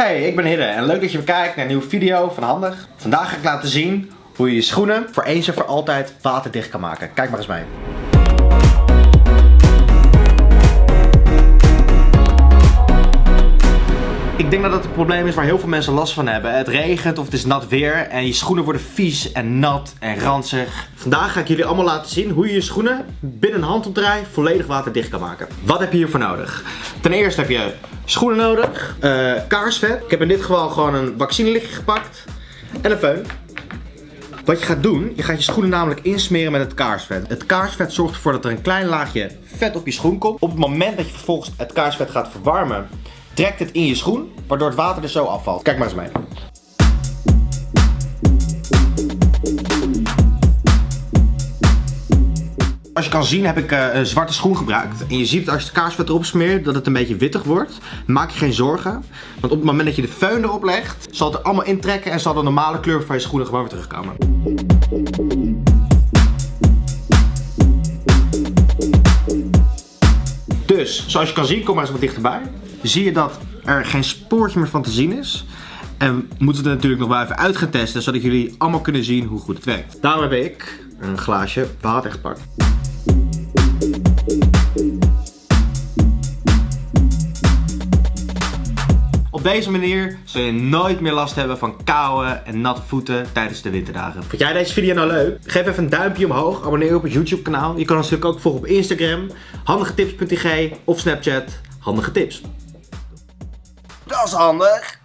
Hey, ik ben Hidde en leuk dat je weer kijkt naar een nieuwe video van Handig. Vandaag ga ik laten zien hoe je je schoenen voor eens en voor altijd waterdicht kan maken. Kijk maar eens mee. Ik denk dat dat het probleem is waar heel veel mensen last van hebben. Het regent of het is nat weer en je schoenen worden vies en nat en ranzig. Vandaag ga ik jullie allemaal laten zien hoe je je schoenen binnen een handopdraai volledig waterdicht kan maken. Wat heb je hiervoor nodig? Ten eerste heb je schoenen nodig, uh, kaarsvet. Ik heb in dit geval gewoon een vaccinelichtje gepakt en een föhn. Wat je gaat doen, je gaat je schoenen namelijk insmeren met het kaarsvet. Het kaarsvet zorgt ervoor dat er een klein laagje vet op je schoen komt. Op het moment dat je vervolgens het kaarsvet gaat verwarmen, trekt het in je schoen, waardoor het water er zo afvalt. Kijk maar eens mee. Als je kan zien heb ik uh, een zwarte schoen gebruikt. En je ziet als je het kaarsvet erop smeert dat het een beetje wittig wordt. Maak je geen zorgen. Want op het moment dat je de föhn erop legt, zal het er allemaal intrekken en zal de normale kleur van je schoenen gewoon weer terugkomen. Dus, zoals je kan zien, kom maar eens wat dichterbij. Zie je dat er geen spoortje meer van te zien is. En we moeten het natuurlijk nog wel even uit gaan testen, zodat jullie allemaal kunnen zien hoe goed het werkt. Daarom heb ik een glaasje water gepakt. Op deze manier zul je nooit meer last hebben van koude en natte voeten tijdens de winterdagen. Vond jij deze video nou leuk? Geef even een duimpje omhoog, abonneer je op het YouTube kanaal. Je kan ons natuurlijk ook volgen op Instagram, handigetips.tg of Snapchat, handige tips. Dat is handig.